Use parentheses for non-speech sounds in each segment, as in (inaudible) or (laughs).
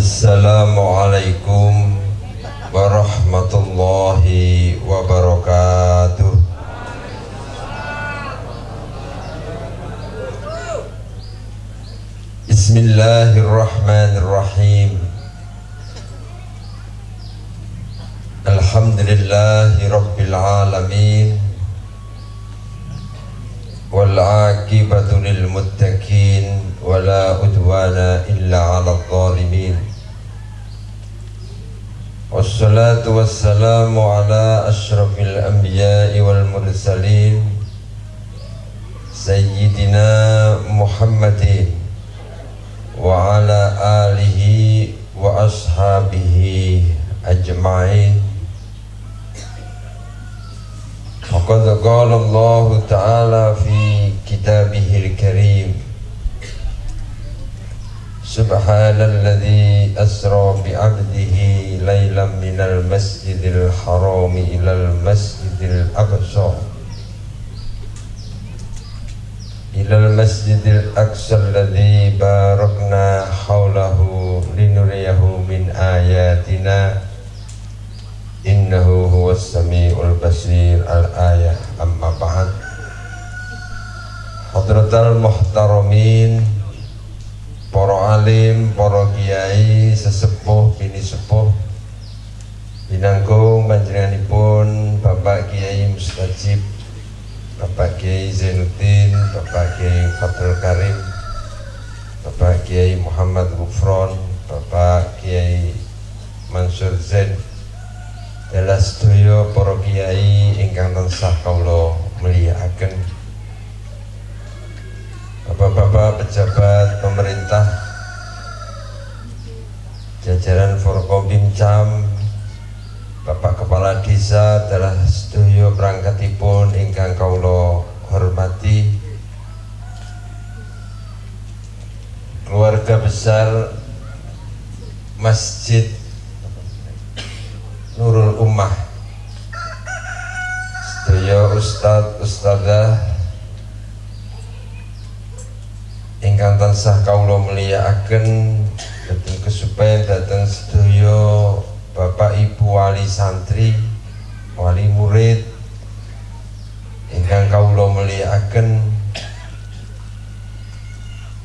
السلام عليكم ورحمة الله وبركاته. بسم الله الرحمن الرحيم. الحمد لله رب العالمين والعاقبة للمتقين ولا أدوان إلا على الظالمين. والصلاة والسلام على أشرف الأنبياء والمرسلين سيدنا محمد وعلى آله وأصحابه أجمعين. وقد قال الله تعالى في كتابه الكريم سبحان الذي أسرى بعبده ليلا من المسجد الحرام إلى المسجد الأقصى. إلى المسجد الأقصى الذي باركنا حوله لنريه من آياتنا. إنه هو السميع البصير. الآية أما بعد. حضرة المحترمين para alim, para kiai, sesepuh, bini sepuh. Binanggung panjenenganipun Bapak Kiai Mustajib Bapak Kiai Zainuddin Bapak Kiai Fadl Karim Bapak Kiai Muhammad Gufron Bapak Kiai Mansur Zain. Dalam studio para kiai ingkang tansah kawula mulyakaken Bapak-bapak pejabat pemerintah jajaran Forkombimcam Bapak Kepala Desa adalah sedoyo perangkatipun ingkang kaulo hormati keluarga besar Masjid Nurul Ummah. Sedoyo Ustadz Ustadzah ingkang tansah kawula mulyakaken dhateng kesupen dhateng sedaya Bapak Ibu wali santri wali murid. Ingkang kawula mulyakaken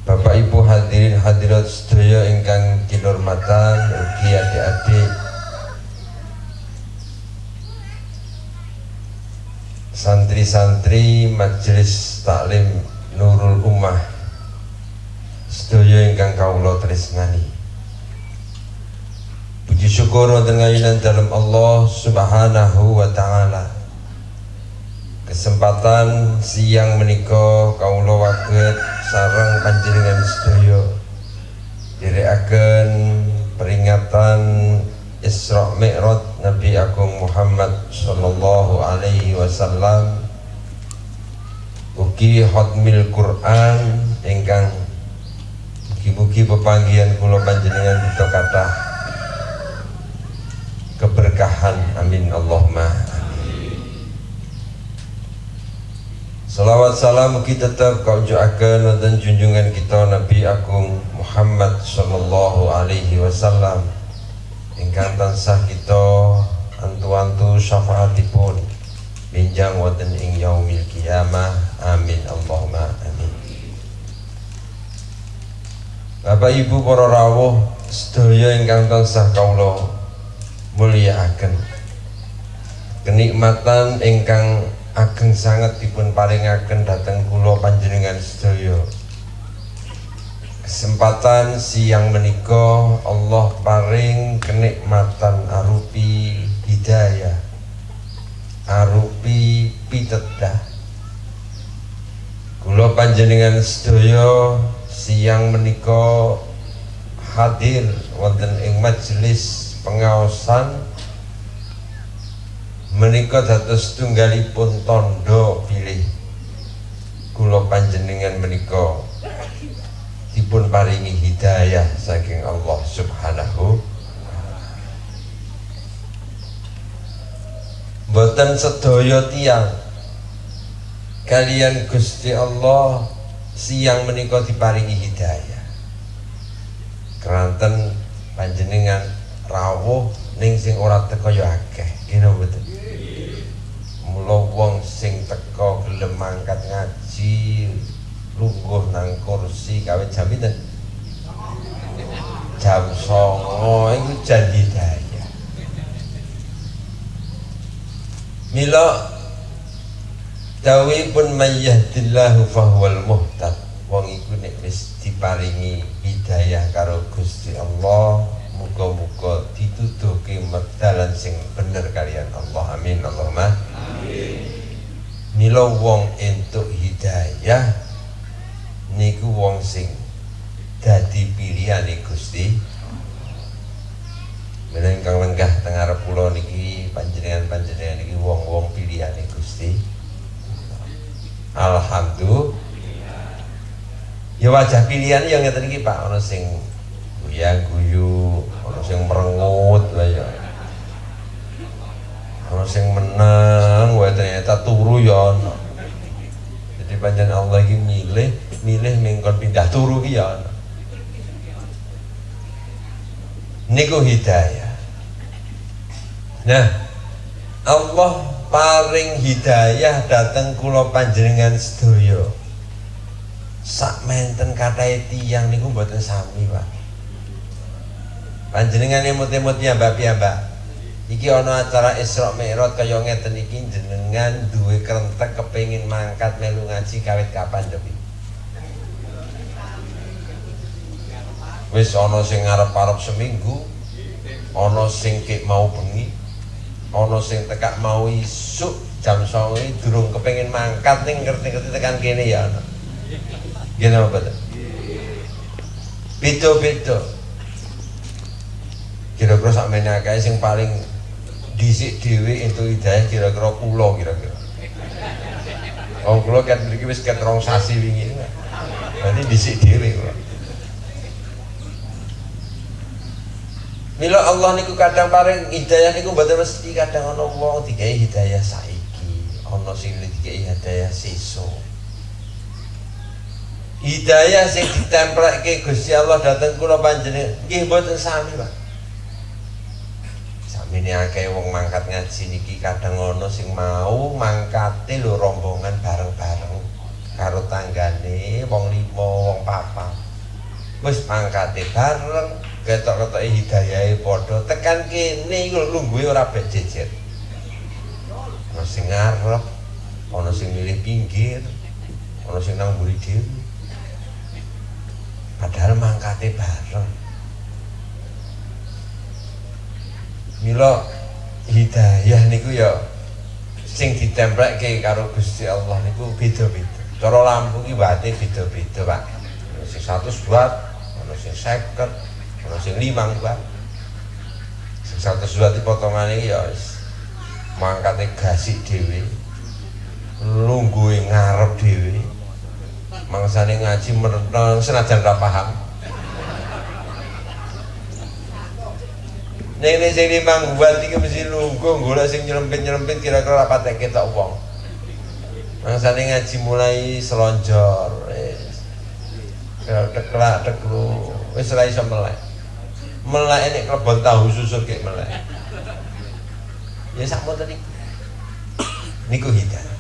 Bapak Ibu hadirin hadirat sedaya ingkang kinurmatan ugi adik-adik. Santri-santri majelis taklim Nurul Ummah sedaya ingkang kawula tresnani. Puji syukur wonten dalam Allah Subhanahu wa taala. Kesempatan siang menika kawula waget sareng panjenengan sedaya direkaken peringatan Isra Mi'raj Nabi Agung Muhammad sallallahu alaihi wasallam. Ugi hotmil Quran ingkang Mugi-mugi pepanggian kula panjenengan kita kata keberkahan amin Allahumma. Salawat salam mugi tetap kau juakan dan junjungan kita Nabi Agung Muhammad Sallallahu Alaihi Wasallam. Ingkang tansah kita antu-antu syafaatipun. Minjang wonten ing yaumil kiamah amin Allahumma amin Bapak Ibu para rawuh sedaya ingkang tansah kawula mulyakaken. Kenikmatan ingkang ageng sangat dipun paringaken dhateng kula panjenengan sedaya. Kesempatan siang menika Allah paring kenikmatan arupi hidayah arupi pitedah kula panjenengan sedaya siang menika hadir wonten ing majelis pengaosan. Menika dados tunggalipun tondo pilih kula panjenengan menika dipun paringi hidayah saking Allah Subhanahu. Boten sedaya tiang kalian Gusti Allah siang menika diparingi hidayah. Keranten panjenengan rawuh ning sing ora teko ya akeh. Ngene betul mula wong sing teko gelem mangkat ngaji lungguh nang kursi kawin jam pinten? Jam songo itu janji daya mila dawi pun mayyahdillahu fahwal muhtad. Wong iku nek wis diparingi hidayah karo Gusti Allah muga-muga dituduhke dalan sing bener kalian Allah. Amin. Allahumma amin mila wong entuk hidayah niku wong sing dadi pilihane Gusti. Meneng kang lenggah teng arep kula niki panjenengan-panjenengan niki wong-wong pilihane Gusti Alhamdulillah Ya wajah pilihan yang ngeten iki Pak ana sing guyang guyu, ana sing merengut lah ya. Ana sing menang wae ternyata turu ya. Jadi panjang Allah iki milih milih mengkon pindah turu ya niku hidayah nah Allah paling hidayah datang kula panjenengan sedaya. Sak menten kathah tiyang niku mboten sami Pak. Panjenengan emut-emut ya Mbak Mbak iki ana acara Isra Mi'raj kaya ngeten iki jenengan duwe krentek kepengin mangkat melu ngaji kawit kapan to wis ana sing ngarep-arep seminggu ana sing mau bengi ana sing tekak mau isuk jam 09.00 durung kepengin mangkat ning ngerti-ngerti tekan kene ya ana gini apa betul beda-beda kira-kira sak menakae sing paling dhisik dhewe entuk hidayah kira-kira kula kira-kira Oh, kula kan mriki wis ket rong sasi wingi. Berarti dhisik dhewe kula. Mila Allah niku kadang paring hidayah niku mboten mesti kadang ana wong digawe hidayah saiki, ana sing digawe hidayah sesuk. Hidayah sing ditempelke Gusti Allah dateng kula panjenengan nggih mboten sami, Pak. Samene akeh wong mangkat ngaji niki kadang ana sing mau mangkate lho rombongan bareng-bareng karo tanggane wong lima, wong papat. Wis mangkate bareng, ketok-ketoke hidayahe padha tekan kene iku lungguhe ora jejer ana sing ngarep ana sing milih pinggir ana sing nang mburi padahal mangkate bareng mila hidayah niku ya sing ditempleke karo Gusti Allah niku beda-beda cara lampu ki wate beda-beda Pak sing 100 watt ana sing 50 ono sing limang Pak. Sing 100 watt potongane ya wis. Mangkate gasik dhewe. Lungguhe ngarep dhewe. Mangsane ngaji merenang senajan ra paham. Nek sing limang watt iki mesti lungguh golek sing nyelempit-nyelempit kira-kira apa tek ketok wong. Mangsane ngaji mulai selonjor wis. Tek-tek tek lu wis ora iso melek melek ini kelebon tahu susu kayak melek. Ya sama tadi niku hidayah.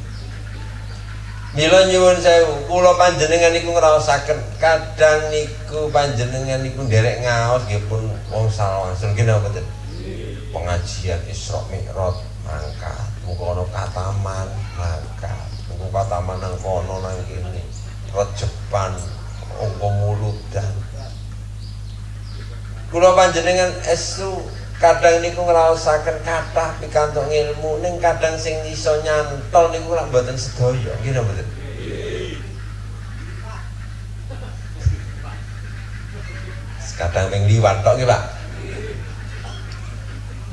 Mila nyuwun sewu, kula panjenengan niku ngrasakaken kadang niku panjenengan niku nderek ngaos nggih pun wong salawangsul nggih napa mboten. Pengajian Isra Mi'raj mangkat, ana kataman mangkat, muga kataman nang kono nang kene. Rejepan, ongko muludan, kula panjenengan esu kadang niku ngraosaken kathah pikantuk ilmu ning kadang sing iso nyantol niku lak mboten sedaya. Nggih mboten kadang ping liwat tok nggih Pak.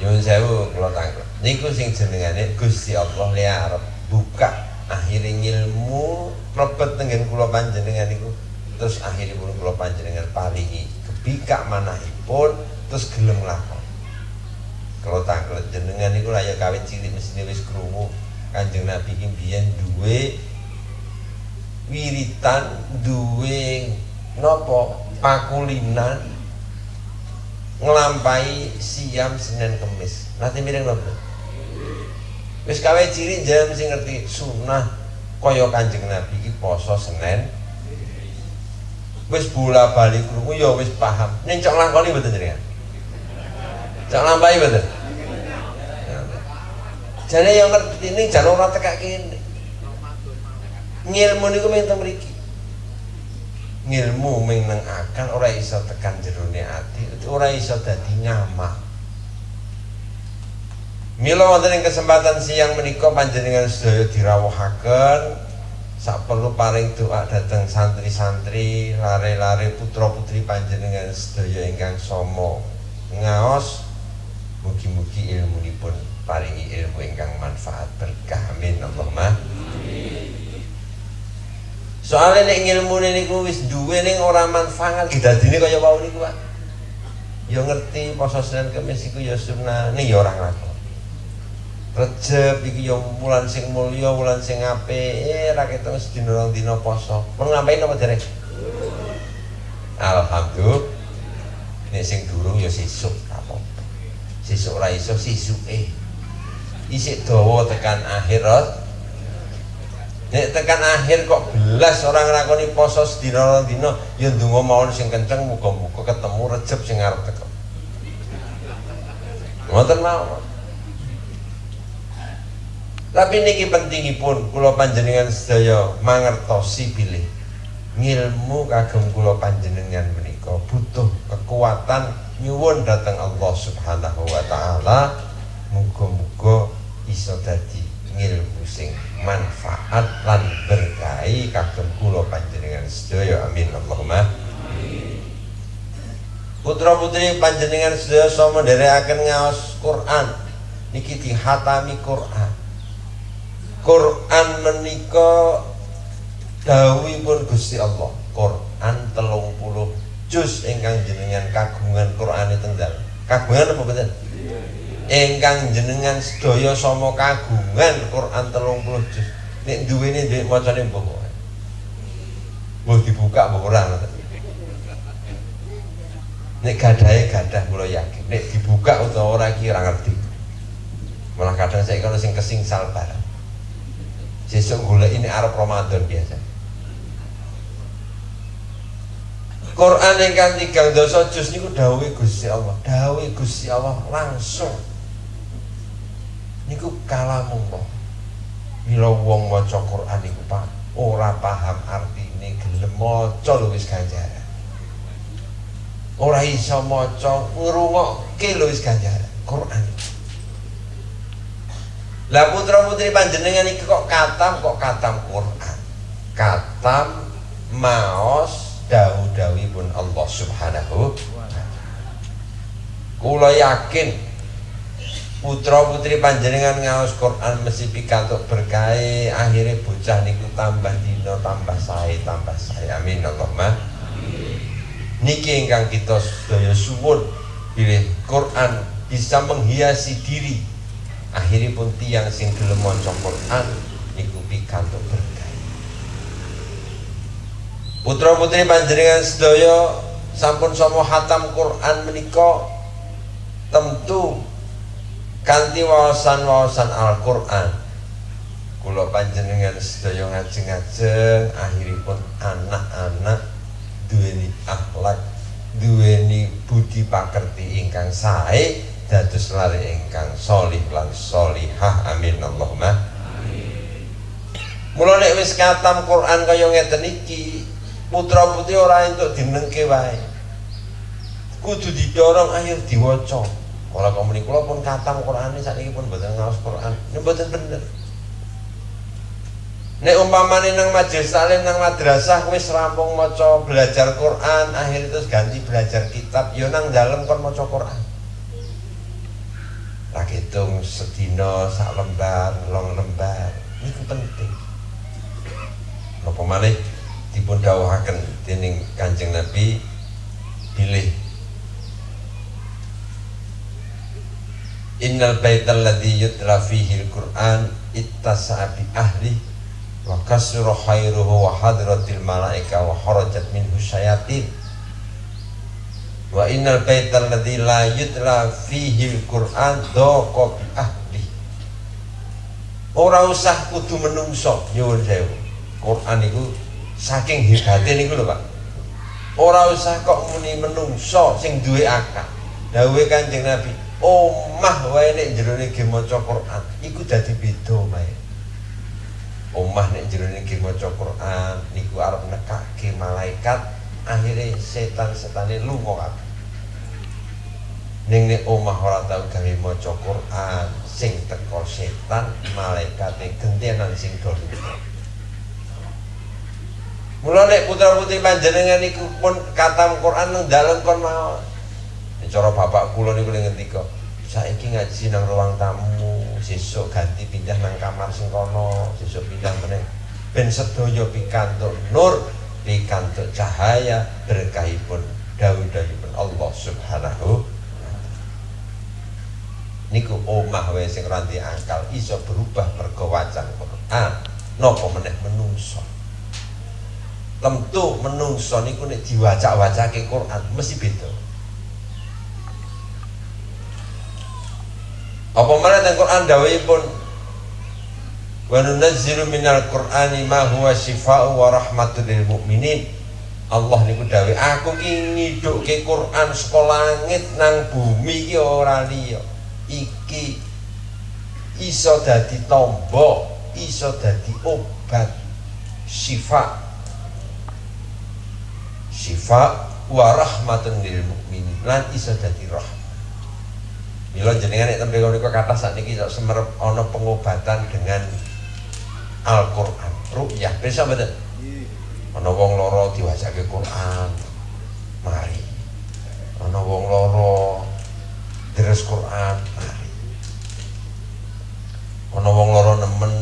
Nyuwun sewu kula tangkep. Niku sing jenengane Gusti Allah le buka akhirnya ilmu mlebet tengen kula panjenengan niku. Terus akhirnya kula panjenengan paringi bika manahipun terus gelem lakon. Kalau tangklet jenengan itu layak kawin cilik mesti wis krungu. Kanjeng nabi biyen duwe wiritan duwe nopo pakulinan ngelampai siam Senin Kemis. Nanti mireng lho wis kawe ciri jam sing ngerti sunah kaya Kanjeng Nabi iki poso Senin wis bola balik krungu ya wis paham. Ning cok lakoni mboten jenengan? Cok lampahi mboten? Jane yang ngerti ini jangan ora tekak kene. Ngilmu niku mung mriki. Ngilmu ming nang akan ora iso tekan jerone ati ora iso dadi ngamak Mila wonten ing kesempatan siang menika panjenengan sedaya dirawuhaken sak perlu paring doa dateng santri-santri lare-lare putra-putri panjenengan sedaya ingkang somo ngaos mugi-mugi ilmunipun paringi ilmu ingkang manfaat berkah. Amin. Allahumma. Soalnya nek ilmu niku wis duwe ning ora manfaat. Dadine kaya wau niku Pak. Ya ngerti poso Senin Kamis iku ya sunah ning ya ora nglakoni Recep iki yo wulan sing mulya, wulan sing apik. Eh ra ketok sedina rong dina poso. Mun ngapain apa derek? Alhamdulillah. Nek sing durung yo sesuk apa. Sesuk ra iso sisuke. Isik dawa tekan akhir, Nek tekan akhir kok belas orang nglakoni poso sedina rong dina, yo ndonga mawon sing kenceng muga-muga ketemu Recep sing arep teko. Ngoten mawon. Tapi niki pentingipun kula panjenengan sedaya mangertosi bilih. Ngilmu kagem kula panjenengan menika butuh kekuatan nyuwun datang Allah Subhanahu wa taala. Muga-muga iso dadi ngilmu sing manfaat lan berkahi kagem kula panjenengan sedaya. Amin. Allahumma. Putra putri panjenengan sedaya sama akan ngaos Quran. Niki dihatami Quran Quran menika pun Gusti Allah. Quran telung puluh juz ingkang jenengan kagungan Quran tenggal. Kagungan apa betul? Ingkang jenengan sedaya sama kagungan Quran telung puluh juz. Nek duwene ndek macane mbok. Mbok dibuka mbok ora Nek gadahe gadah kula yakin. Nek dibuka utawa ora iki ora ngerti. Malah kadang saya kalau sing kesing barang Sesuk gula ini Arab Ramadan biasa. Quran yang kan tiga dosa juz niku dawuhe Gusti Allah, dawuhe Gusti Allah langsung. Niku kalamullah. Mila wong maca Quran niku Pak ora paham artine gelem maca lho wis ganjaran. Ora iso maca ngrungokke lho wis ganjaran. Quran. Lah putra putri panjenengan iki kok katam kok katam Quran. Katam maos pun Allah Subhanahu Kula yakin putra putri panjenengan ngaos Quran mesti pikantuk berkah akhirnya bocah niku tambah dino tambah sae tambah sae. Amin Allahumma. Niki ingkang kita sedaya suwun pilih Quran bisa menghiasi diri akhiripun tiang sing gelem maca Quran niku pikantuk berkah. Putra putri panjenengan sedaya sampun sama hatam Quran menika tentu kanthi wawasan-wawasan Al-Qur'an. Kula panjenengan sedaya ngajeng-ngajeng akhiripun anak-anak duweni akhlak duweni budi pakerti ingkang sae dados lari ingkang solih lan solihah amin Allahumma Mula nek wis katam Quran kaya ngeten iki, putra putri ora entuk dinengke wae. Kudu didorong ayo diwaca. Ora komuni kula pun katam Qur'ane sakniki pun mboten ngaos Qur'an. Nek mboten bener. Nek umpamane nang majelis salim nang madrasah wis rampung maca belajar Quran, akhir terus ganti belajar kitab, yo nang dalem kon maca Quran tak hitung sedina sak lembar long lembar. Ini penting. Apa malih dipun dawuhaken dening Kanjeng Nabi pilih Innal baital ladzi yutla fihi al-Qur'an ittasa'a bi ahli wa kasra khairuhu wa hadratil malaika wa kharajat minhu syayatin wa innal baital ladzi la yutla al-Qur'an dhaqa bi ahli. Ora usah kudu menungso nyuwun sewu. Quran itu saking hebatnya niku lho Pak. Ora usah kok muni menungso sing duwe akal. Dawuhe Kanjeng Nabi omah wae nek jerone ge maca Quran iku dadi beda mae. Omah nek jerone ge maca Quran niku arep nekake malaikat akhirnya setan-setane lunga kabeh ning nek omah ora tau gawe maca Quran sing teko setan malaikate gentenan sing do Mula nek putra-putri panjenengan niku pun katam Quran nang dalem kon mawon. Cara bapak kula niku ngendika, saiki ngaji nang ruang tamu, sesuk ganti pindah nang kamar sing kono, sesuk pindah meneh. Ben sedaya pikantuk nur, pikantuk cahaya berkahipun dawuh-dawuhipun Allah Subhanahu niku omah wae sing ranti akal iso berubah mergo wacan Quran napa meneh menungso? Tentu menungso niku nek diwaca-wacake Quran mesti beda. Apa mana teng Quran dawuhipun Wa nunazzilu minal Qur'ani ma huwa shifaa'u wa rahmatul lil mu'minin. Allah niku dawuh, aku ki ngidhukke Quran saka langit nang bumi iki ora liya. Iki iso dadi tombo, iso dadi obat syifa syifa wa rahmatun lil mukminin lan iso dadi rahmat Mila jenengan nek tembe niku kata sakniki sak semerep ana pengobatan dengan Al-Qur'an. Ruqyah bisa mboten? Ana wong lara diwacake Quran. Mari. Ana wong lara deres Quran. Mari. Ana wong lara nemen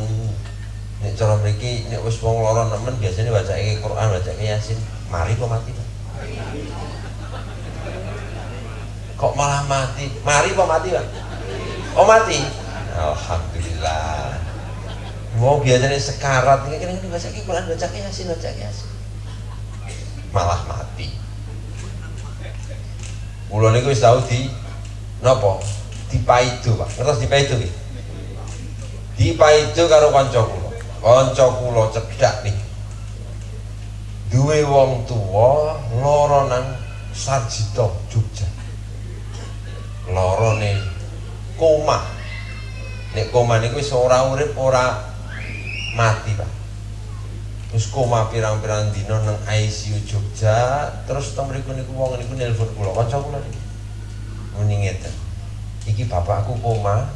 nek cara mriki nek wis wong lara nemen biasanya wacake Quran, wacake Yasin. Mari kok mati, Pak. Kok malah mati? Mari kok mati, Pak? Oh mati? Alhamdulillah. Mau biasanya sekarat, ini kan baca Quran, baca Yasin, baca Yasin. Malah mati. Kulo niku wis tau di napa? Dipaidu, Pak. Ngertos dipaidu nggih? Dipaidu karo kanca kula. Kanca kula cedhak nih duwe wong tua lara nang Sarjito Jogja lara ne koma nek koma niku wis ora urip ora mati Pak. Terus koma pirang-pirang dina nang ICU Jogja terus teng mriku niku wong niku nelpon kula kanca kula niki? Muni ngeten. Iki bapakku koma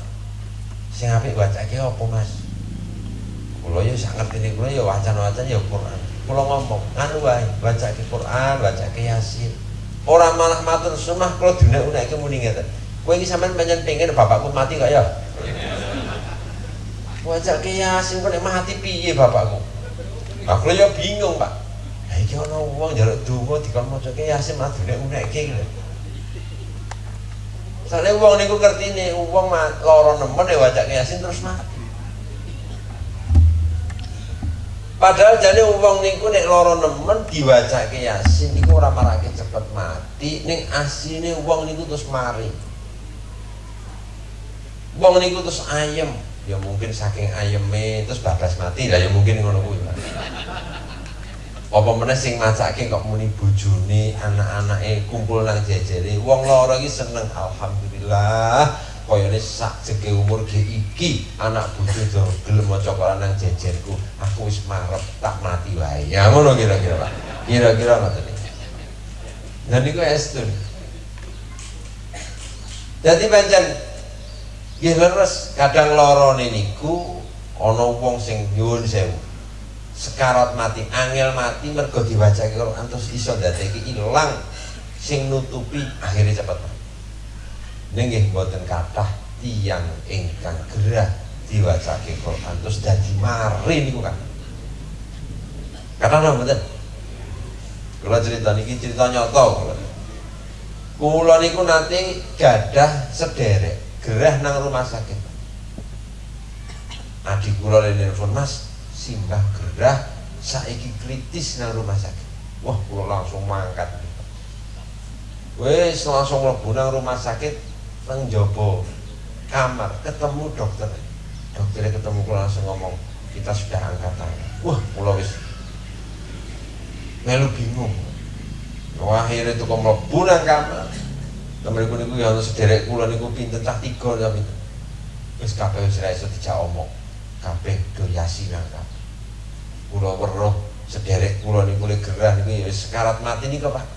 sing apik bacake apa Mas? Kula ya sak ngerti kula ya wacan-wacan ya Quran. Kalau ngomong anu wae baca ke Quran baca ke Yasin. Orang malah matur sunnah kalau dunia unek muni ngeten. Kowe iki sampean pancen pengen bapakku mati gak ya baca ke Yasin kok mati piye bapakku? Aku ya bingung Pak. Lah iki ana wong njaluk donga dikon maca ke Yasin malah dunia unek ke Soalnya uang niku nih, uang loro nemen ya baca ke Yasin terus mati. Padahal jane wong niku nek lara nemen diwacake Yasin niku ora marake cepet mati, ning asine wong niku terus mari. Wong niku terus ayem, ya mungkin saking ayeme terus bablas mati. Lah ya mungkin ngono kuwi. Apa meneh sing macake kok muni bojone, anak-anake kumpul nang jejere. Wong lara iki seneng alhamdulillah. Koyone sak jeke umur ge iki anak bojo do gelem maca Quran nang jejerku. Aku wis marep tak mati wae. Ya ngono kira-kira Pak. Kira-kira ngoten iki. Dan niku estun jadi pancen nggih leres kadang loro niku ana wong sing nyuwun sewu sekarat mati angel mati mergo diwacake Quran terus iso ndadeki ilang sing nutupi akhirnya cepet mati Nggih mboten kathah tiyang ingkang gerah diwacake Quran terus dadi mari niku kan. Kathah napa mboten? Kula cerita niki cerita nyata kula. Niku nanti gadah sederek gerah nang rumah sakit. Adik kula nelfon Mas, simbah gerah saiki kritis nang rumah sakit. Wah, kula langsung mangkat. wes langsung mlebu nang rumah sakit nang jaba kamar ketemu dokter dokternya ketemu kula langsung ngomong kita sudah angkat tangan wah kula wis melu bingung wah akhirnya itu kok mlebu nang kamar kamar iku niku ya sederek kula niku pinten? Cah tiga pinten? Wis kabeh wis ra iso dijak omong. Kabeh do yasinan kabeh kula weruh sederek kula niku le gerah niku wis sekarat mati niku Pak.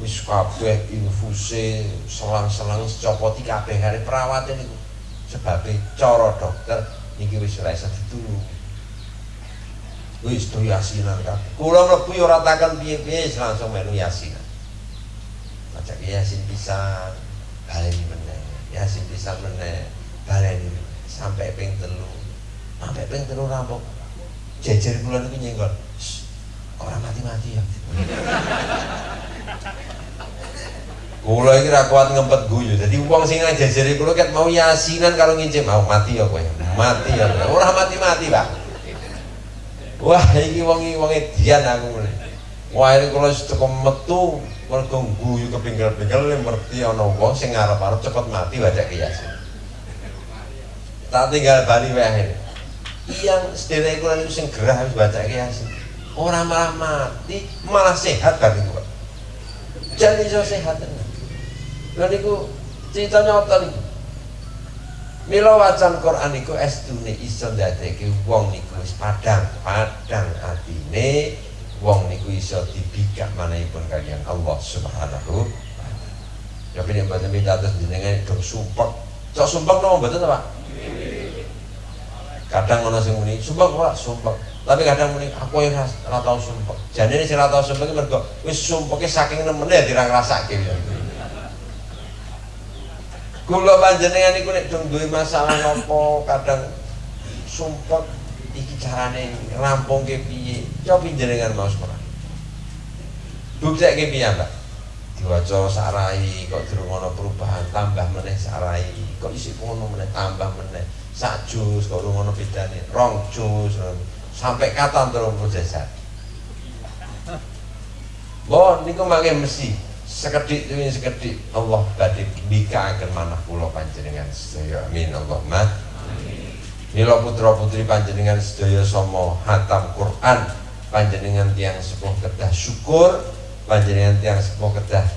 Wis kabeh infuse selang-selang copoti kabeh hari perawat niku. Sebabe cara dokter niki wis ora iso ditulung wis do yasinan kabeh kula mlebu ya ora takon piye-piye langsung melu yasinan maca yasin pisan baleni meneh yasin pisan meneh baleni sampai ping telu sampai ping telu rampung jejer kula niku nyenggol orang mati-mati ya (laughs) Kula iki ra kuat ngempet guyu. Dadi wong sing ngajajari kula ket mau yasinan kalau ngince mau mati ya kowe. Mati ya. Ora mati-mati, Pak. Wah, iki wong iki wong edian aku. Wah, ini kula teko metu mergo guyu kepinggel-pinggel ngerti ana wong sing ngarep-arep cepet mati baca yasin. Tak tinggal bali wae Yang sederek kula niku sing gerah wis baca yasin. Ora malah mati, malah sehat kan kula. Jadi iso sehat. Lha niku cerita nyata niku. Mila wacan Quran niku estune iso ndadekake wong niku wis padang, padang atine wong niku iso dibikak manahipun kalian Allah Subhanahu Ya pini mboten minta terus jenengan dong sumpek. Cok sumpek nopo mboten Pak? Kadang ana sing muni sumpek ora sumpek. Tapi kadang muni aku yang ora tau sumpek. Jane sing ora tau sumpek mergo wis sumpeke saking nemene ora ngrasake ya. Kula panjenengan iku nek dong masalah nopo kadang sumpek iki carane rampungke piye? Coba panjenengan mau sekolah. Buktekke piye, Mbak? Diwaca sarai kok dirungono perubahan tambah meneh sarai kok isi ngono meneh tambah meneh. Sak jus kok rungono bedane? Rong jus sampai kapan terus proses Bon, niku mangke mesti sekedik demi sekedik Allah badhe bikaaken manah kula panjenengan. Sedaya amin. Allahumma Mila putra putri panjenengan sedaya sama hatam Quran panjenengan tiang sepuh kedah syukur panjenengan tiang sepuh kedah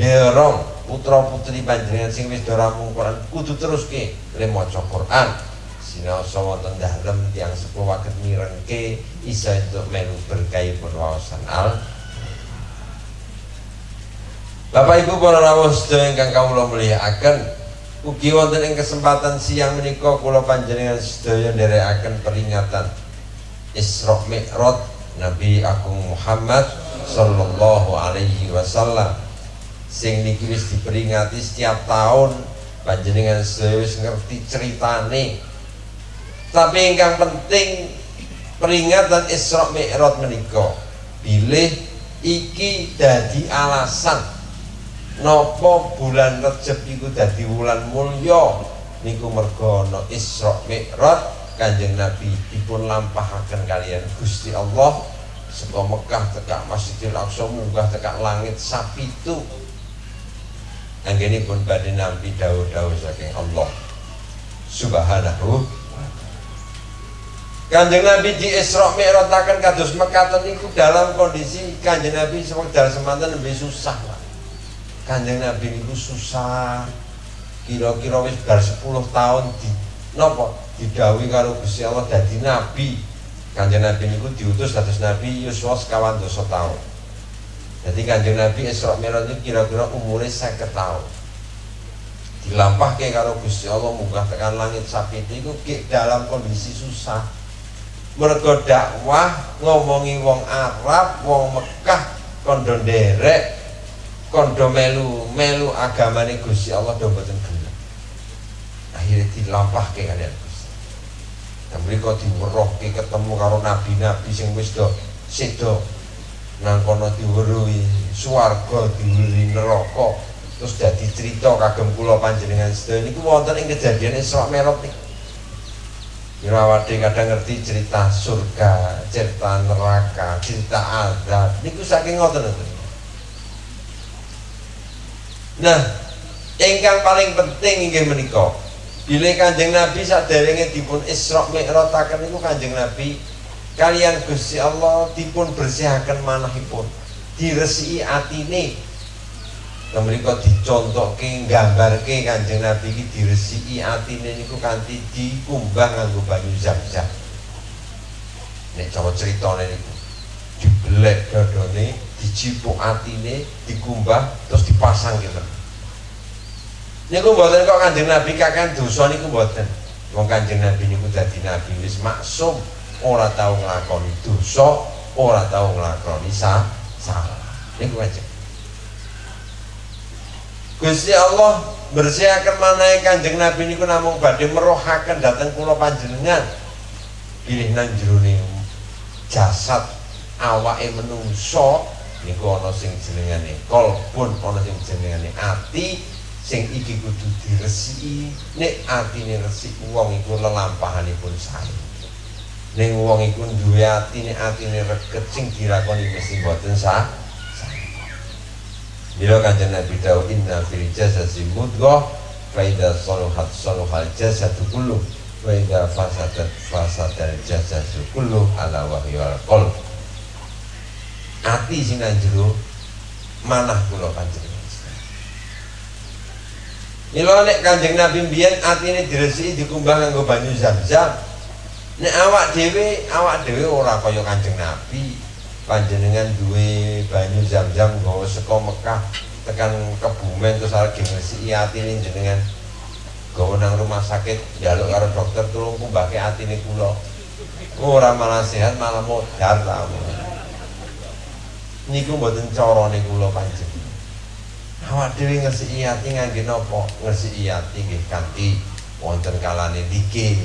derong putra putri panjenengan sing wis doramung Quran kudu terus ke le maca Quran. Sinau sama tengah dalem tiang sepuh waket mirengke isa untuk melu berkait berwawasan al. Bapak Ibu para rawuh sedaya ingkang kawula mulyakaken ugi wonten ing kesempatan siang menika kula panjenengan sedaya nderekaken peringatan Isra Mi'raj Nabi Agung Muhammad sallallahu alaihi wasallam sing niki wis diperingati setiap tahun. Panjenengan sedaya wis ngerti ceritane. Tapi ingkang penting peringatan Isra Mi'raj menika bilih iki dadi alasan Nopo bulan Rejab iku dadi wulan mulya? Niku mergo ana Isra Mi'raj. Kanjeng Nabi dipun lampahaken kalian Gusti Allah. Saka Mekah tekak Masjidil Aqsa munggah tekak langit sapitu pun badhe nampi dawuh-dawuh saking Allah. Subhanahu Kanjeng Nabi di Isra Mi'raj akan kados mekaten niku dalam kondisi Kanjeng Nabi dalam semanten lebih susah Kanjeng Nabi itu susah. Kira-kira wis bar 10 tahun di napa didawi karo Gusti Allah dadi nabi. Kanjeng Nabi niku diutus dados nabi yuswa sekawan dosa tahun. Jadi kanjeng Nabi Isra Mi'raj itu kira-kira umurnya 50 tahun. Dilampahke karo Gusti Allah munggah tekan langit sapi itu dalam kondisi susah. Mergo dakwah ngomongi wong Arab, wong Mekah kondo nderek kondo melu melu agamane Gusti Allah do mboten gelem. Akhirnya dilampahke kalian Gusti. Dan mereka diwerohke ketemu karo nabi-nabi sing wis do sedo. Nang kono diweruhi swarga diweruhi neraka. Terus dadi cerita kagem kula panjenengan sedaya. Niku wonten ing kejadian Isra Mi'raj niku Irawati kadang ngerti cerita surga, cerita neraka, cerita azab. Niku saking ngoten nah ingkang paling penting inggih menika Bila kanjeng Nabi saderenge dipun Isra Mi'rajaken niku kanjeng Nabi kalian Gusti Allah dipun bersihaken manahipun diresiki atine Mereka dicontohke gambarke kanjeng Nabi iki diresiki atine niku kanthi dikumbah nganggo banyu zam-zam. Nek cara critane niku dibelek dadane, dicipuk atine, dikumbah terus dipasang gitu. Niku mboten kok kanjeng Nabi kakan dosa niku mboten. Wong kanjeng Nabi niku dadi nabi wis maksum, ora tau nglakoni dosa, ora tau nglakoni salah. Niku kanjeng Gusti Allah bersihaken manahe Kanjeng Nabi niku namung badhe merohaken dhateng kula panjenengan. Pilih nang jroning jasad awake menungso niku ana sing jenengane kolbun, ana sing jenengane ati, sing iki kudu diresiki. Nek atine resik wong iku lelampahanipun sae. Ning wong iku duwe ati nek atine reget sing dilakoni mesti mboten sah. Bila kanjeng Nabi tahu inna fil jasadi mudghah fa idza saluhat saluhal jasadu kullu wa idza fasadat fasadal jasadu kullu ala wahyul qalb. Ati sing jero manah kula kanjeng Mila nek Kanjeng Nabi mbiyen atine diresiki dikumbah nganggo banyu zam-zam. Nek awak dhewe, awak dhewe ora kaya Kanjeng Nabi. Panjenengan duwe banyu zam-zam nggawa saka Mekah tekan kebumen terus lagi ngresiki atine jenengan. Gawa nang rumah sakit jaluk karo dokter tulung kumbake atine kula. Ora malah sehat malah modar ta niku mboten carane kula panjenengan. Awak dhewe ngresiki ati ngangge napa ngresiki ati nggih kanthi wonten kalane dikir.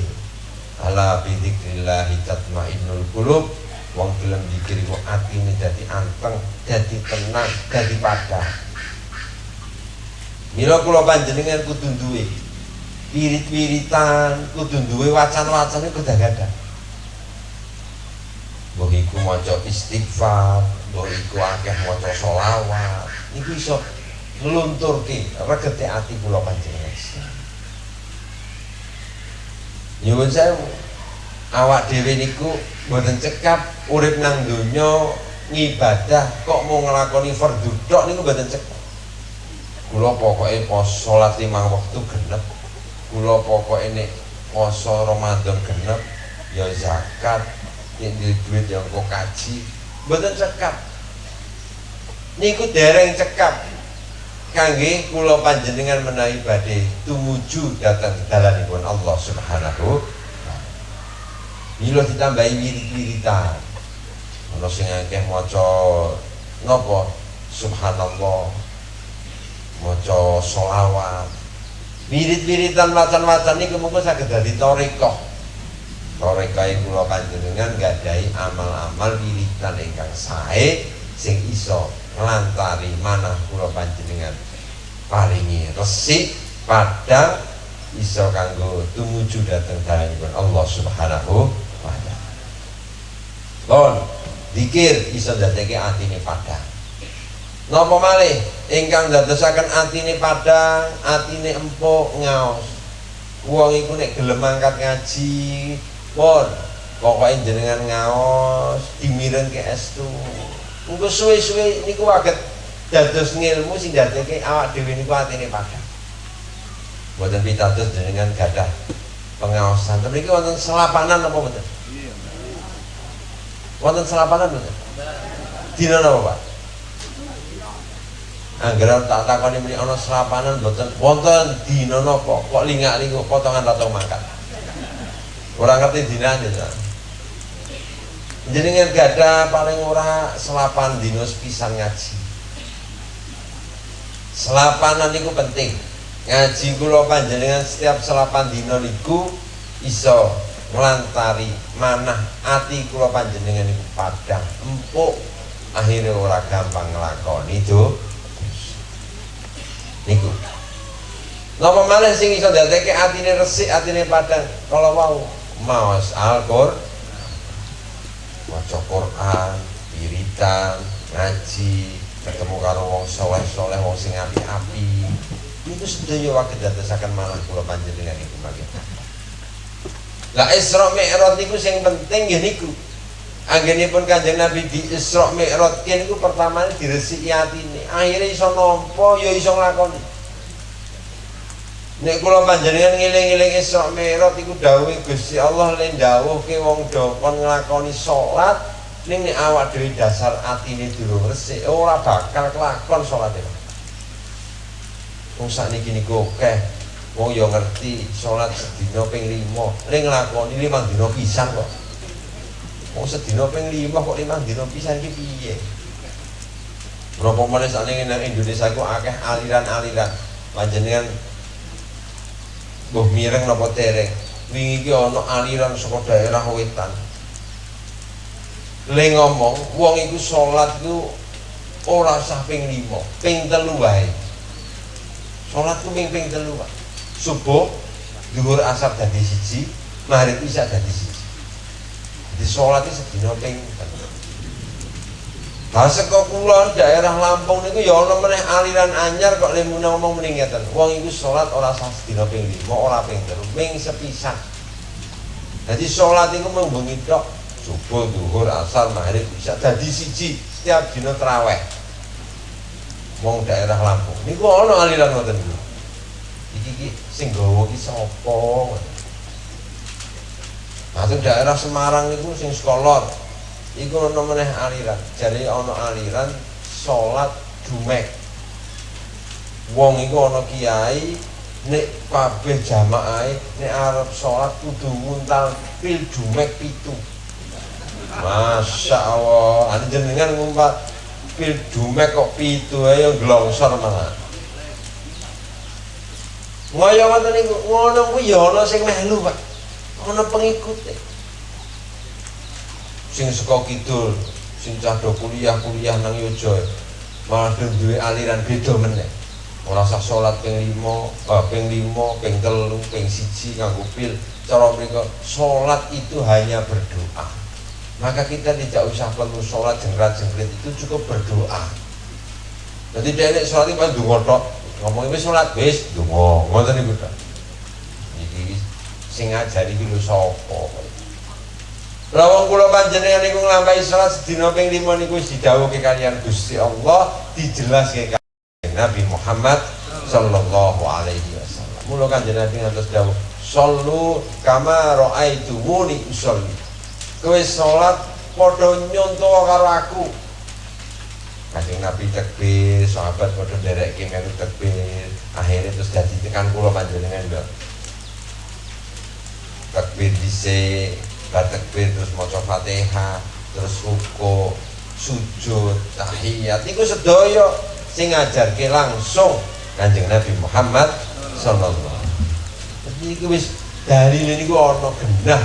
Ala bidzikrillah tatmainnul qulub. Wong gelem dikir iku atine dadi anteng, dadi tenang, dadi padang. Mila kula panjenengan kudu duwe wirid-wiritan, kudu duwe wacan-wacan iku dadak Mbok iku maca istighfar, iku akeh maca selawat. Niku iso nglunturke regete ati kula panjenengan. Nyuwun sewu awak dhewe niku mboten cekap urip nang donya ngibadah kok mau ngelakoni fardhu tok niku mboten cekap kula pokoke pos salat lima waktu genep kula pokoke nek poso Ramadan genep ya zakat nek duit ya kok kaji mboten cekap niku dereng cekap kangge kula panjenengan menawi badhe tumuju dhateng dalanipun Allah Subhanahu Milo ditambahi wirid-wiridan. Ana sing akeh maca napa? Subhanallah. Maca sholawat. Wirid-wiridan macan-macan niku mungkin saged dadi tarekah. Tarekah kula panjenengan gadahi amal-amal wiridan ingkang sae sing iso nglantari manah kula panjenengan paringi resik padang iso kanggo tumuju dhateng dalanipun Allah Subhanahu Lon, dikir iso dadeke atine padang. Napa malih ingkang dadosaken atine padang, atine empuk ngaos. Wong iku nek gelem angkat ngaji, pun pokoke jenengan ngaos dimirengke estu. Engko suwe-suwe niku waget dados ngilmu sing dadeke awak dhewe niku atine padang. Mboten pitados jenengan gadah pengaosan. Tapi iki wonten selapanan apa mboten? Wonten selapanan mboten? Dina napa, Pak? Angger tak takoni mriki ana selapanan mboten wonten dina napa? Kok lingak-linguk potongan ratong makan. Ora ngerti dinane ta. Jenengan gada paling ora selapan dino sepisan ngaji. Selapanan niku penting. Ngaji kula panjenengan setiap selapan dino niku iso nglantari manah ati kula panjenengan iku padang empuk akhirnya ora gampang nglakoni itu niku Napa malih sing iso dadeke atine resik, atine padang kalau mau maos Al-Qur'an maca Quran, wiridan, ngaji, ketemu karo wong soleh-soleh wong sing api-api. Niku sedaya wae dadosaken malah kula panjenengan iku mangke lah Isra Mi'raj niku sing penting ya niku. Anggenipun Kanjeng Nabi di Isra Mi'raj niku pertama diresiki atine akhirnya iso nampa ya iso nglakoni Nek kula panjenengan ngiling-iling Isra Mi'raj iku dawuh Gusti Allah le dawuhke wong do kon nglakoni salat ning nek awak dhewe dasar atine durung resik ora bakal kelakon salate wong sakniki niku akeh. Wong yo ngerti salat sedina ping 5 ning nglakoni 5 dina pisan kok. Wong sedina ping 5 kok 5 dina pisan iki piye? Berapa menit saat ini Indonesia ku akeh aliran-aliran. Panjenengan buh mireng nopo tereng wingi ki ana aliran saka daerah wetan le ngomong wong iku salat iku ora usah ping 5, ping 3 wae. Salat ku ping ping 3 wae. Subuh dhuwur asar dadi siji, maghrib isya dadi siji. Di salat iki sedina ping Lah saka kulon daerah Lampung niku ya ana meneh aliran anyar kok lemune ngomong mending ngeten. Wong iku salat ora usah sedina ping 5, ora ping 3, ping sepisan. Jadi salat iku mung bengi tok subuh, duhur, asar, maghrib bisa jadi siji setiap dino teraweh wong daerah Lampung. Niku ana aliran ngoten niku iki iki sing gawa iki sapa? Masuk daerah Semarang niku sing sekolor iku ana meneh aliran jadi ana aliran salat dumek wong iku ana kiai nek kabeh jamaah nek arep salat kudu muntal pil dumek pitu Masya Allah, ada jenengan ngumpat pil dumek kok pitu ayo glongsor malah. Ngoyo ngoten niku, ngono kuwi ya ana sing melu, Pak. Ana pengikute. Sing saka kidul, sing cah do kuliah-kuliah nang Yojo. Malah duwe aliran beda meneh. Ora usah salat ping 5, eh, ping 5, ping 3, ping 1 nganggo pil. Cara mereka salat itu hanya berdoa maka kita tidak usah perlu sholat jengrat jengkrit itu cukup berdoa jadi dia ini sholat itu dungo tok ngomong ini sholat wis dungo ngoten niku tok iki sing ngajari iki lho sapa Lawang kula panjenengan niku nglampahi salat sedina ping 5 niku didhawuhke kalian Gusti Allah dijelaske kalian Nabi Muhammad sallallahu alaihi wasallam. Mula kanjeng Nabi ngantos dawuh, "Shallu kama ra'aitumuni usolli." kowe sholat padha nyonto karo aku Kanjeng Nabi tekbir, sahabat padha nderekke melu tekbir. Akhirnya terus dadi tekan kula panjenengan lho. Tekbir dhisik, bar tekbir terus maca Fatihah, terus ruku, sujud, tahiyat. Iku sedaya sing ngajarke langsung Kanjeng Nabi Muhammad sallallahu alaihi wasallam. Jadi iku wis dari niku ana genah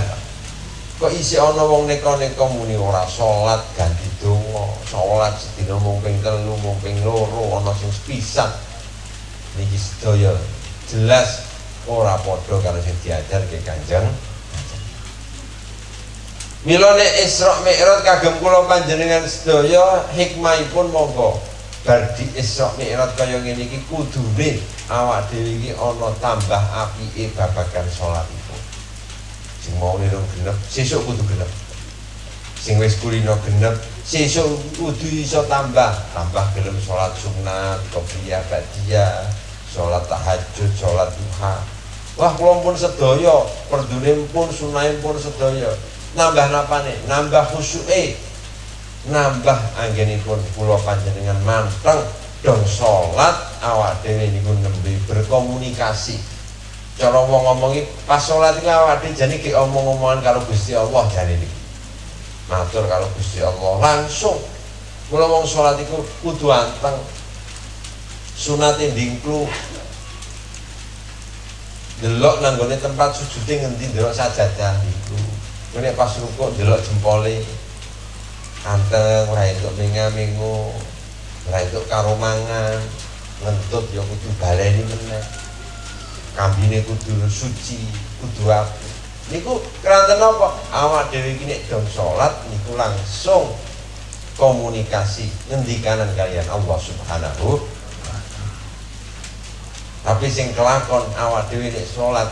kok isi ana wong neka-neka muni ora salat ganti donga salat sedina mung ping telu mung ping loro ana sing sepisan niki sedaya jelas ora padha karo sing diajarke Kanjeng Mila nek Isra Mi'raj kagem kula panjenengan sedaya hikmahipun monggo. Bar di Isra Mi'raj kaya ngene iki kudune awak dhewe iki ana tambah apike babagan salat sing mau nirung genep sesuk kudu genep. Sing wis kulino genep sesuk kudu iso tambah. Tambah gelem sholat sunat qobliyah ba'diyah sholat tahajud sholat duha. Wah kula pun sedaya perdune pun sunahe pun sedaya nambah napane nambah khusyuke. Nambah anggenipun kula panjenengan manteng dong sholat awak dhewe niku nembe berkomunikasi. Cara wong ngomongi pas sholat iki awake jane ki omong-omongan karo Gusti Allah jane iki matur karo Gusti Allah langsung. Kula wong sholat iku kudu anteng. Sunate ndingklu. Delok nang gone tempat sujude ngendi delok sajadah ngene pas rukuk delok jempole. Anteng ora entuk menga-mengo ora entuk karo mangan. Ngentut ya kudu baleni meneh. Kambine kudu suci kudu apik. Niku keranten apa? Awak dhewe iki nek dong salat niku langsung komunikasi ngendikanan kalian Allah Subhanahu tapi sing kelakon awak dhewe nek salat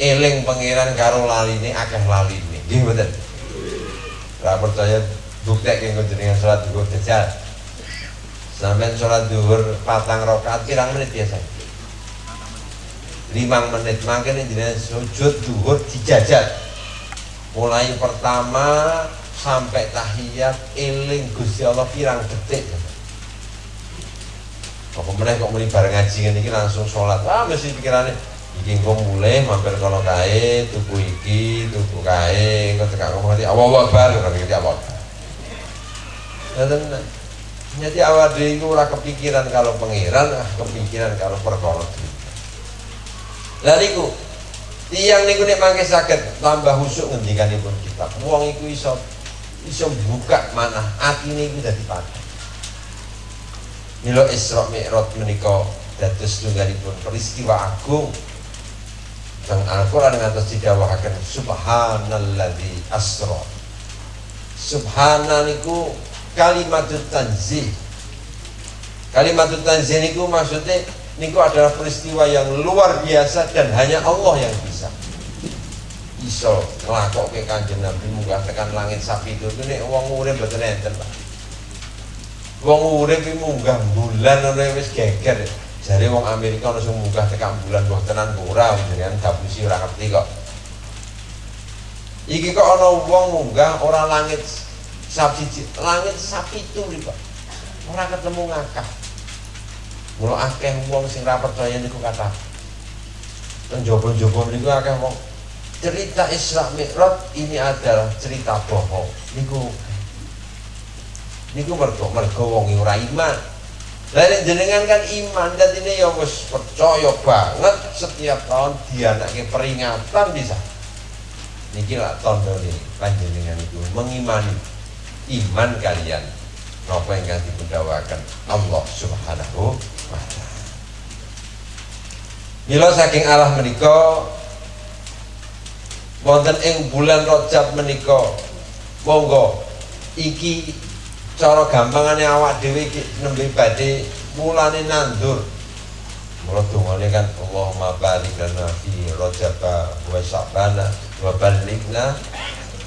eling pangeran karo laline akeh laline. Nggih mboten? Ora percaya buktek yang jenengan salat duhur jajal. Sampean salat duhur patang rakaat pirang menit biasa lima menit. Makanya jenengan sujud duhur dijajal. Mulai pertama sampai tahiyat eling Gusti Allah pirang detik. Apa meneh kok muni bareng ngaji ngene iki langsung sholat ah mesti pikirannya iki engko mulai mampir kono kae tuku iki tuku kae engko tekak ngomong nanti Allah Akbar kan iki apa dan nyati awal dhewe iku ora kepikiran kalau pangeran ah kepikiran kalau perkara Lah niku tiang niku nek mangke saged tambah husuk ngendikanipun kita. Wong iku iso iso buka manah atine iku dadi padha. Milo Isra Mi'raj menika dados tunggalipun peristiwa agung Sang Al-Quran ngantos didawahaken Subhanalladzi asra. Subhana niku kalimatut tanzih. Kalimatut tanzih niku maksudnya niku adalah peristiwa yang luar biasa dan hanya Allah yang bisa. Iso ngelakok ke kanjeng Nabi munggah tekan langit sapi itu. Ini uang urip betul enten Pak. Iki munggah bulan ora wis geger jare wong Amerika ono sing munggah tekan bulan wah tenan ora jenengan dapusi ora ngerti kok iki kok ana wong munggah ora langit sapi langit sapi itu Pak ora ketemu ngakak Mula akeh wong sing ra percaya niku kata. Penjobo-jobo niku akeh wong cerita Isra Mi'raj ini adalah cerita bohong. Niku niku mergo mergo wong ora iman. Lah jenengan kan iman ini ya wis percaya banget setiap tahun dianake peringatan bisa. Niki lah tondo nih panjenengan itu mengimani iman kalian. Napa ingkang dipundawaken Allah Subhanahu Mila saking Allah menika wonten ing bulan Rajab menika monggo iki cara gampangane awak dhewe iki nembe badhe mulane nandur. Mula dungane kan Allahumma barik lana fi Rajab wa Sya'ban wa balighna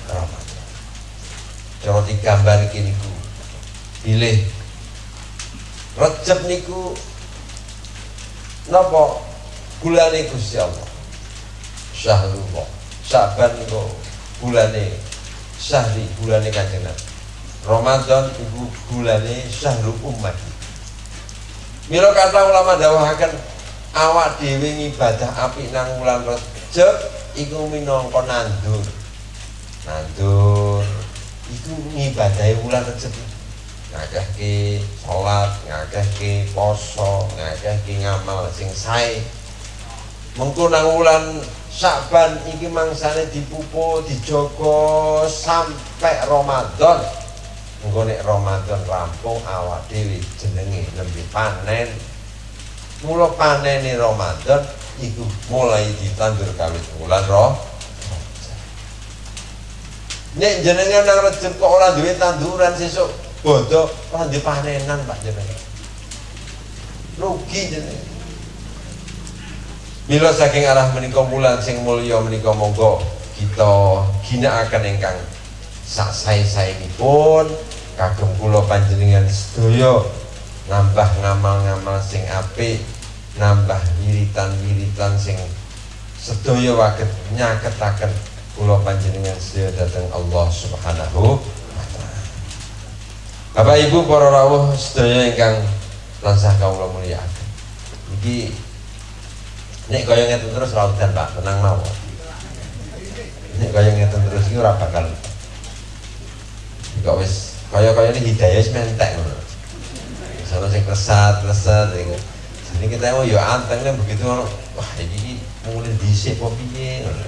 Ramadan. Cara digambar iki niku pilih Rajab niku napa? Bulane Gusti Allah. Syahrullah. Syaban niku bulane Syahri bulane Kanjeng Nabi Ramadan ibu bulane Syahrul Umat Mila kata ulama dawahaken awak dhewe ngibadah apik nang wulan Rajab iku minangka nandur nandur iku ngibadahi wulan Rajab ngakehke salat, ngakehke poso, ngakehke ngamal sing sae. Mengko nang wulan Sa'ban iki mangsane dipupuk, dijogo sampai Ramadan. Engko nek Ramadan rampung awak dhewe jenenge nembe panen. Mula panene Ramadan iku mulai ditandur kawit wulan roh. Nek jenengan nang Rejeb kok ora duwe tanduran sesuk bodoh orang di panenan pak jenengan rugi jenengan Mila saking arah menika bulan sing mulya menika monggo kita ginakaken ingkang sak sae-saenipun kagem kula panjenengan sedaya nambah ngamal-ngamal sing apik nambah wiritan-wiritan sing sedaya waget nyaketaken kula panjenengan sedaya dhateng Allah Subhanahu Bapak Ibu para rawuh sedaya ingkang tansah kawula mulyakaken. Iki nek kaya ngeten terus ra udan Pak, tenang mawon. Nek kaya ngeten terus iki ora bakal kok wis kaya-kaya ini hidayah wis mentek ngono. Sono sing kesat, lesat. Jadi kita mau yo anteng kan begitu wah iki mulai piye ngono.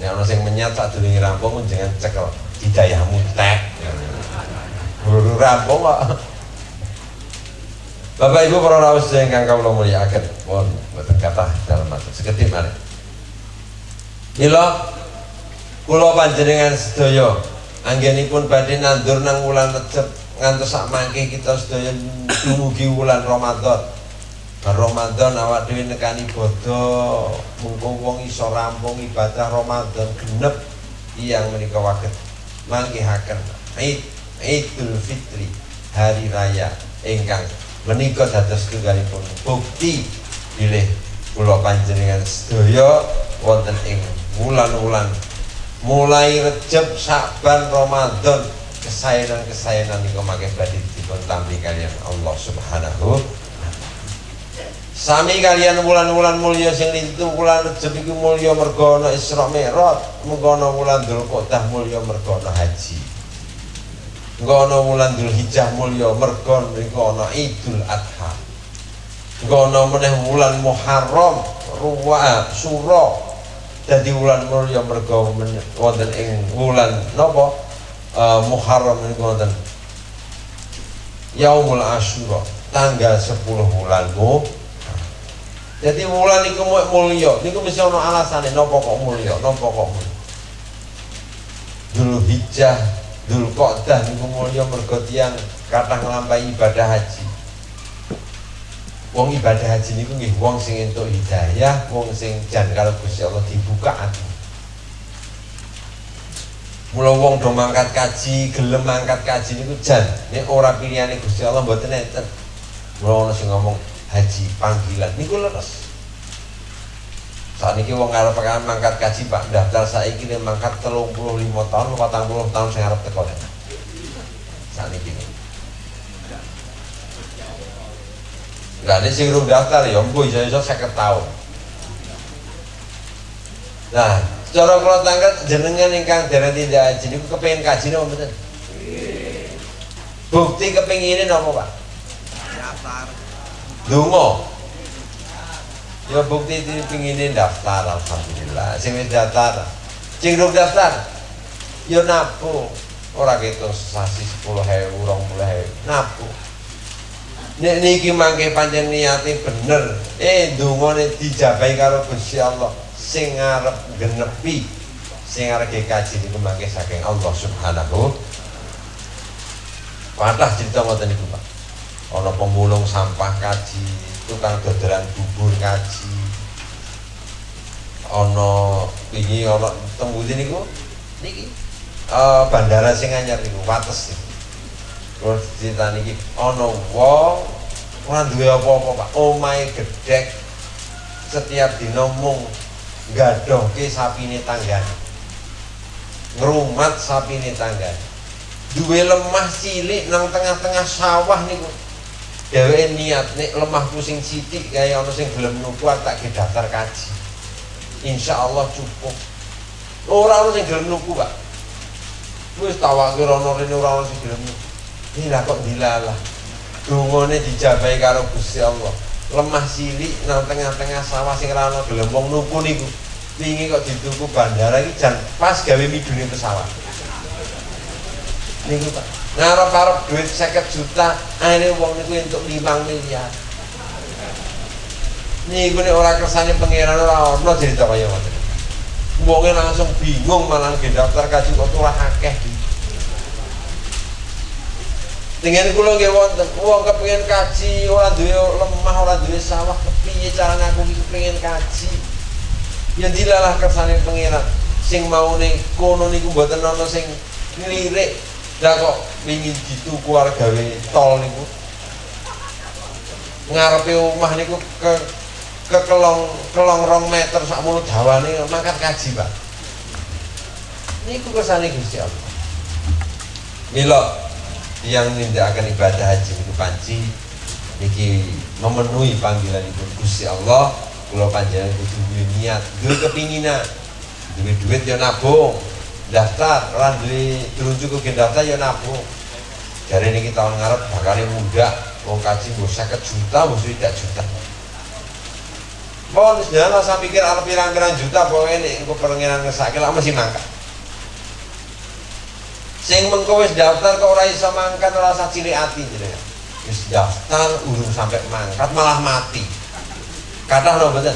Nek ana sing menyat sak durunge rampung jangan cekel hidayahmu tek. Buru rampung kok. Bapak Ibu para rawuh ingkang kawula mulyakaken, mohon mboten kathah dalam matur sekedhik malih. Mila kula panjenengan sedaya anggenipun badhe nandur nang wulan Recep ngantos sak mangke kita sedaya dumugi wulan Ramadan. Ramadan awak dhewe nekani bodo mungkung wong iso rampung ibadah Ramadan genep yang menika waget. Manggihaken Id Idul Fitri hari raya ingkang menika dados tunggalipun. Bukti bilih kula panjenengan sedaya wonten ing wulan-wulan mulai Recep Saban Ramadan kesayangan-kesayangan niku makin badhe dipun tampi kalian Allah Subhanahu Sami kalian wulan-wulan mulia sing itu Rejab iku mulya mergo ana Isra Mi'raj, muga ana wulan Dzulqa'dah mulya mergo ana haji. Ana wulan Dzulhijjah mulya mergo niku ana Idul Adha. Ana meneh wulan Muharram, Ruwa, Sura. Dadi wulan mulya mergo wonten ing wulan napa? Uh, Muharram niku wonten Yaumul Asyura, tanggal 10 bulan Muharram jadi wulan niku mulya, niku mesti ana alasane napa kok mulya, napa kok mulya. Dulu hijjah, dulu qa'dah niku mulya mergo tiyang kathah ibadah haji. Wong ibadah haji niku nggih wong sing entuk hidayah, wong sing jan karo Gusti Allah dibuka ati. Mula wong do mangkat kaji, gelem mangkat kaji niku jan nek ora pilihane Gusti Allah mboten enten. Mula ana sing ngomong haji panggilan niku leres saat ini wong ngarep pengen mangkat kaji pak daftar saya ini mangkat telung puluh lima tahun patang puluh tahun saya harap teko saat ini Ada sing daftar ya, gue iso iso saya tahun. Nah, cara kalau tanggal jenengan ingkang dereng tidak haji niku kepengin kaji napa mboten? Bukti kepengine napa, Pak? Daftar. Dungo. Ya bukti pinginin daftar alhamdulillah. Sing wis daftar. Sing durung daftar. Ya napu. Ora gitu sasi 10.000, 20.000. Napu. Nek niki mangke pancen niate bener. Eh dungane dijabahi karo Gusti Allah. Sing ngarep genepi sing arep kaji niku mangke saking Allah Subhanahu Patah cerita ngoten niku, Pak. Ono pemulung sampah kaji tukang dodolan bubur kaji. Ono ini ono tembuti niku niki uh, bandara sing anyar niku wates. niku terus cerita niki ono wong ora duwe apa-apa Pak omahe gedhek setiap dina mung gadohke sapine tanggane ngrumat sapine tanggane duwe lemah cilik nang tengah-tengah sawah niku Dewe niat nek lemah pusing sidik kaya ana sing gelem nuku tak ke daftar kaji. Insya Allah cukup. Ora ana sing gelem nuku, Pak. Wis tawakir ana rene ora ana sing gelem nuku. Ila kok dilalah. Dungane dijabahi karo Gusti Allah. Lemah silik nang tengah-tengah sawah sing ora ana gelem wong nuku niku. Wingi kok dituku bandara iki jan pas gawe midune pesawat. Niku Pak ngarep-arep duit 50 juta akhirnya uang niku untuk 5 miliar niku nek ora kersane pangeran ora ono cerita kaya ngoten wonge langsung bingung malah nggih daftar kaji kok ora akeh dengan kula nggih wonten wong kepengin kaji ora duwe lemah ora duwe sawah kepiye cara ngaku iki kepengin kaji ya dilalah kersane pangeran sing mau kono niku mboten ana sing ngelirik lah kok ingin gitu keluar gawe tol niku. Ngarepe omah niku ke ke kelong rong meter sak mulut dawane mangkat kaji, Pak. Niku kersane Gusti Allah. Mila yang akan ibadah haji niku panci niki memenuhi panggilan ibu Gusti Allah. Kula panjenengan kudu duwe niat, duwe kepinginan, duwe duit ya nabung, daftar orang duwe cukup gen daftar ya nabung. Dari ini kita ngarep bakal muda mau kaji mau 50 juta mau tidak juta. Mau sebenarnya saya pikir ada pirang-pirang juta pokoknya ini aku pengenan ngesakil lah masih mangkat sing mengko wis daftar kok ora iso mangkat ora usah cilik ati jenenge wis daftar urung sampai mangkat malah mati kata lho betul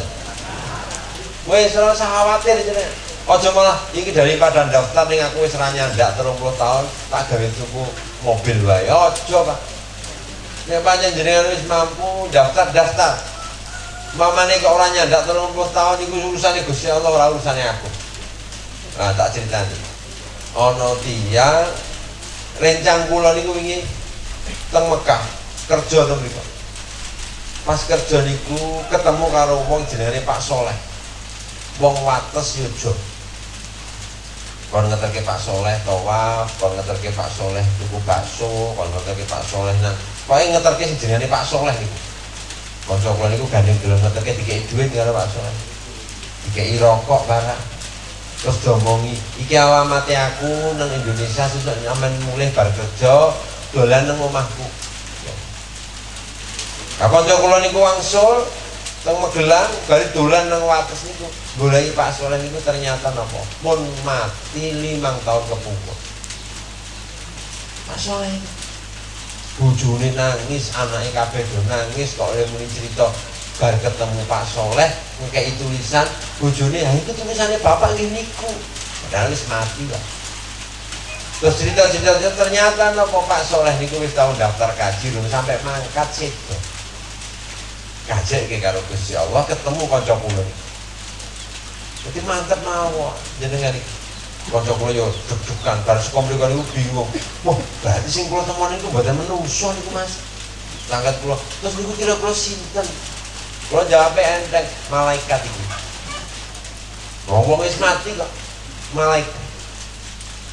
wis ora usah khawatir jenenge Ojo malah iki daripada daftar ning aku wis ra nyandak 30 tahun, tak gawe tuku mobil wae. Ojo, Pak. Nek pancen jenengan wis mampu daftar-daftar. Mamane kok ora nyandak 30 tahun iku urusane Gusti Allah ora urusane aku. Nah, tak critani. Ana tiyang rencang kula niku wingi teng Mekah kerja teng mriku. Pas kerja niku ketemu karo wong jenenge Pak Soleh. Wong wates yojo kon ngeterke Pak Soleh tawaf kon ngeterke Pak Soleh tuku bakso kon ngeterke Pak Soleh nang pokoke ngeterke jenenge Pak Soleh niku kanca kula niku gandeng gelem ngeterke dikei duit karo Pak Soleh dikei rokok barang terus diomongi iki alamate aku nang Indonesia sesuk nyaman mulai bar kerja dolan nang omahku. Kanca kula niku wangsul teng Magelang bali dolan nang wates niku goleki Pak Soleh niku ternyata napa? Pun mati limang tahun kepungkur Pak Soleh. Bojone nangis anaknya kabeh do nangis kok oleh muni cerita bar ketemu Pak Soleh ngekei tulisan bojone ha itu tulisannya bapak ini niku. Padahal wis mati lah terus cerita-cerita ternyata nopo Pak Soleh niku wis tahun daftar kaji belum sampai mangkat sih kajek ke karo Gusti Allah ketemu kanca kula. Jadi mantep mawon jenengan iki. Kanca kula yo deg-degan bar sekom mriku niku bingung. Wah berarti sing kula temoni niku mboten menungso niku Mas. Langkat kula terus niku kira kula sinten kula jawab enteng malaikat iki wong wis mati kok malaikat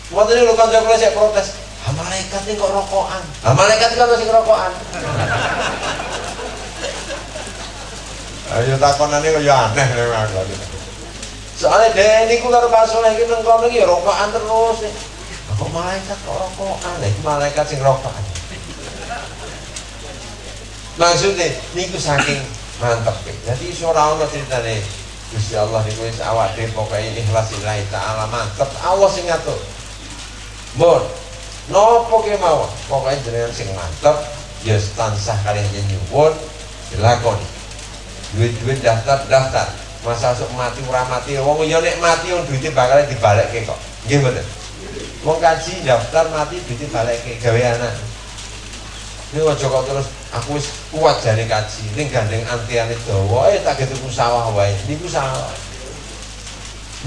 Waktu ini lu kula sik protes Ah, malaikat ini kok rokokan. Ah, malaikat kan masih rokokan. (laughs) Ayo takonane kok ya aneh memang aku. Soalnya deh niku karo Pak Soleh iki nang kono iki rokokan terus. Kok malaikat kok rokokan? Iki malaikat sing rokokan. Maksudnya niku saking mantep ya. Jadi iso ora ono critane Gusti Allah niku wis awak dhewe pokoke ikhlas lillahi taala mantep. Awas sing ngatur. Mun nopo ke mawon pokoke jenengan sing mantep ya tansah kalian nyuwun dilakoni duit-duit daftar-daftar masa sok mati ora mati wong yo nek mati wong duitnya bakal dibalekke kok nggih mboten wong kaji daftar mati duitnya balekke gawe anak ini aja kok terus aku kuat jane kaji. Ning gandeng antiane dawa eh tak tuku sawah wae. Niku sawah.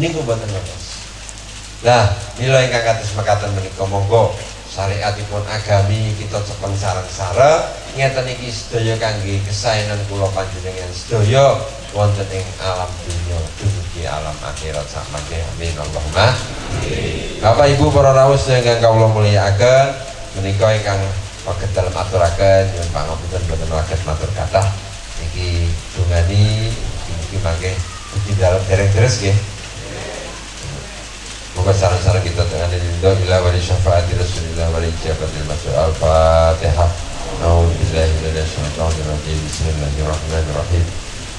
Niku mboten ngertos lah nilai ingkang kados mekaten menika monggo syariatipun agami kita cepeng sarang-sareng ngeten iki sedaya kangge kesaenan kula panjenengan sedaya wonten ing alam dunya dumugi alam akhirat sakmangke amin. Allahumma. Bapak Ibu para rawuh ingkang kawula mulyakaken menika ingkang paket dalam aturaken nyuwun pangapunten boten waket matur kathah. Niki dungani niki mangke di dalam dereng terus nggih. Moga saran-saran kita dengan ridho ila wali syafaati Rasulillah wali ijabatil masuk Al-Fatihah. Bismillahirrahmanirrahim.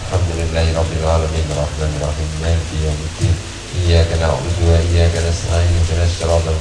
Alhamdulillahi rabbil alamin. Rahmanirrahim Maliki yaumiddin. Iyyaka na'budu wa iyyaka nasta'in. Ihdinas siratal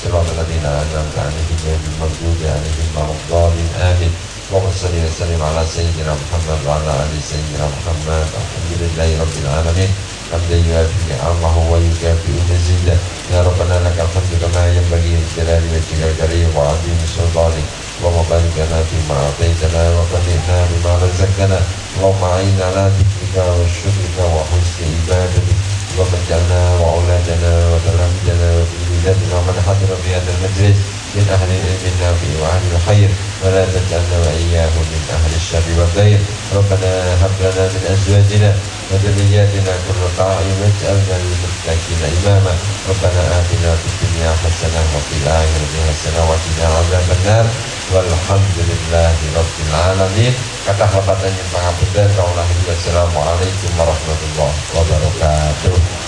Siratal ladzina an'amta 'alaihim ghairil maghdubi 'alaihim waladdallin Amin اللهم صل وسلم على سيدنا محمد وعلى آل سيدنا محمد. الحمد لله رب العالمين. حمدا يوافي نعمه ويكافئ مزيدا يا ربنا لك الحمد كما ينبغي لجلال وجهك الكريم وعظيم سلطانك. اللهم بارك لنا فيما أعطيتنا وقنعنا بما رزقتنا. اللهم اعنا على ذكرك وشكرك وحسن عبادتك. اللهم اجعلنا واولادنا وتلاميذنا وفي بلادنا ومن حضر في هذا المجلس من أهل العلم النافع وأهل الخير ولا تجعلنا وإياهم من أهل الشر والخير ربنا هب لنا من أزواجنا وذرياتنا قرة أعين واجعلنا للمتقين إماما ربنا آتنا في الدنيا حسنة وفي الآخرة حسنة وقنا عذاب النار Walhamdulillahi Rabbil Alamin. Kata habatannya pengapunten Kaulah Assalamualaikum warahmatullahi wabarakatuh.